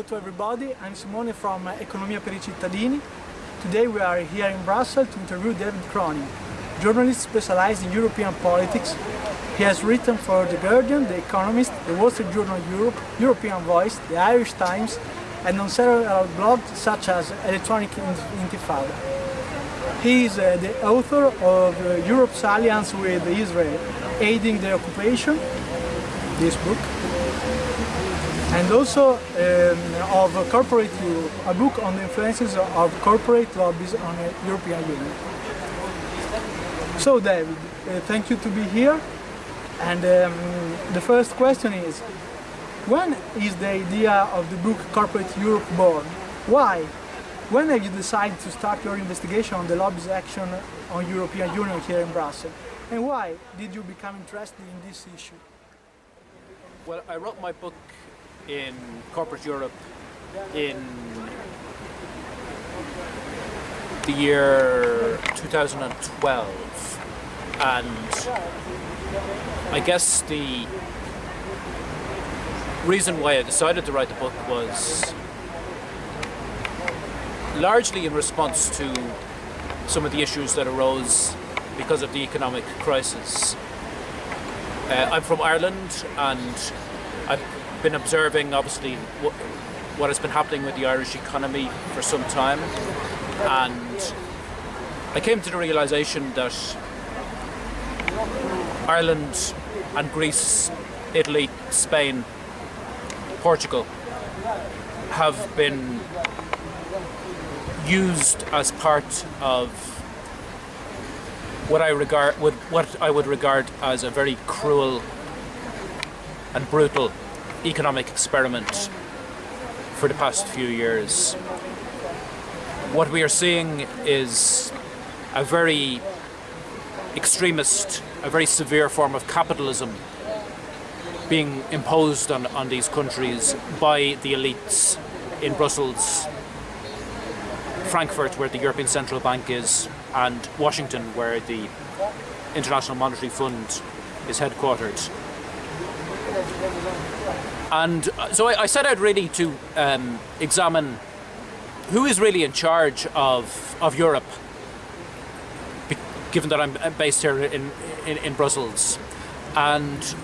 to everybody, I'm Simone from Economia per i cittadini. Today we are here in Brussels to interview David Cronin, journalist specialized in European politics. He has written for The Guardian, The Economist, The Wall Street Journal Europe, European Voice, The Irish Times and on several blogs such as Electronic Intifada. He is uh, the author of uh, Europe's alliance with Israel, aiding the occupation, this book, and also um, of Corporate a book on the influences of corporate lobbies on the European Union. So David, uh, thank you to be here. And um, the first question is, when is the idea of the book Corporate Europe born? Why? When have you decided to start your investigation on the lobby's action on European Union here in Brussels? And why did you become interested in this issue? Well, I wrote my book in corporate Europe in the year 2012 and I guess the reason why I decided to write the book was largely in response to some of the issues that arose because of the economic crisis. Uh, I'm from Ireland and I've been observing obviously what, what has been happening with the Irish economy for some time. And I came to the realization that Ireland and Greece, Italy, Spain, Portugal have been used as part of what I regard would what I would regard as a very cruel and brutal economic experiment for the past few years. What we are seeing is a very extremist, a very severe form of capitalism being imposed on, on these countries by the elites in Brussels, Frankfurt where the European Central Bank is and Washington where the International Monetary Fund is headquartered. And uh, so I, I set out really to um, examine who is really in charge of, of Europe, given that I'm based here in, in, in Brussels. And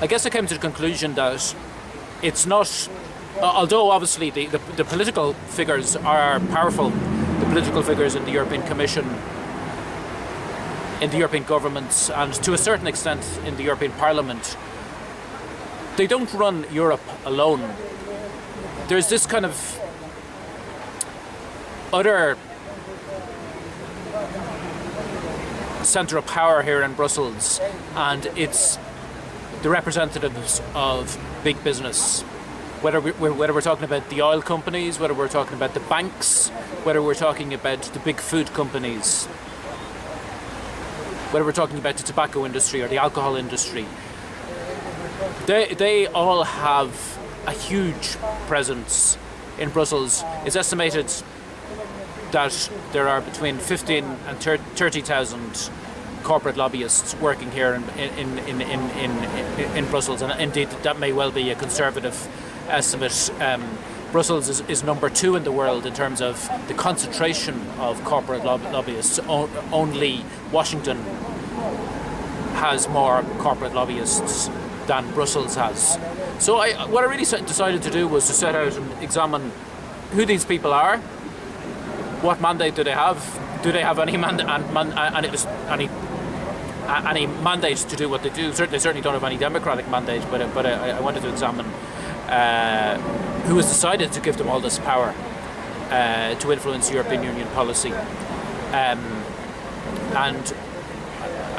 I guess I came to the conclusion that it's not, although obviously the, the, the political figures are powerful, the political figures in the European Commission, in the European governments, and to a certain extent in the European Parliament, they don't run Europe alone. There's this kind of utter centre of power here in Brussels, and it's the representatives of big business. Whether, we, whether we're talking about the oil companies, whether we're talking about the banks, whether we're talking about the big food companies, whether we're talking about the tobacco industry or the alcohol industry, they, they all have a huge presence in Brussels. It's estimated that there are between 15 and 30,000 corporate lobbyists working here in, in, in, in, in, in, Brussels, and indeed that may well be a conservative estimate. Um, Brussels is, is, number two in the world in terms of the concentration of corporate lob lobbyists. O only Washington has more corporate lobbyists than Brussels has. So I, what I really decided to do was to set out and examine who these people are, what mandate do they have, do they have any mandate and, man, and any any mandate to do what they do. Certainly, certainly don't have any democratic mandate, but but I, I wanted to examine uh, who has decided to give them all this power uh, to influence European Union policy. Um, and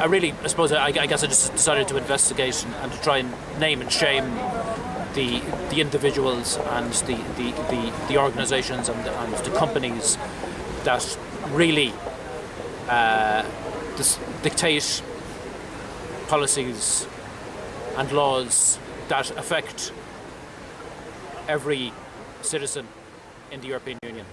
I really, I suppose, I, I, guess I just decided to investigate and, to try and name and shame the the individuals and the the, the, the organisations and, and the companies that really uh, dictate policies and laws that affect every citizen in the European Union.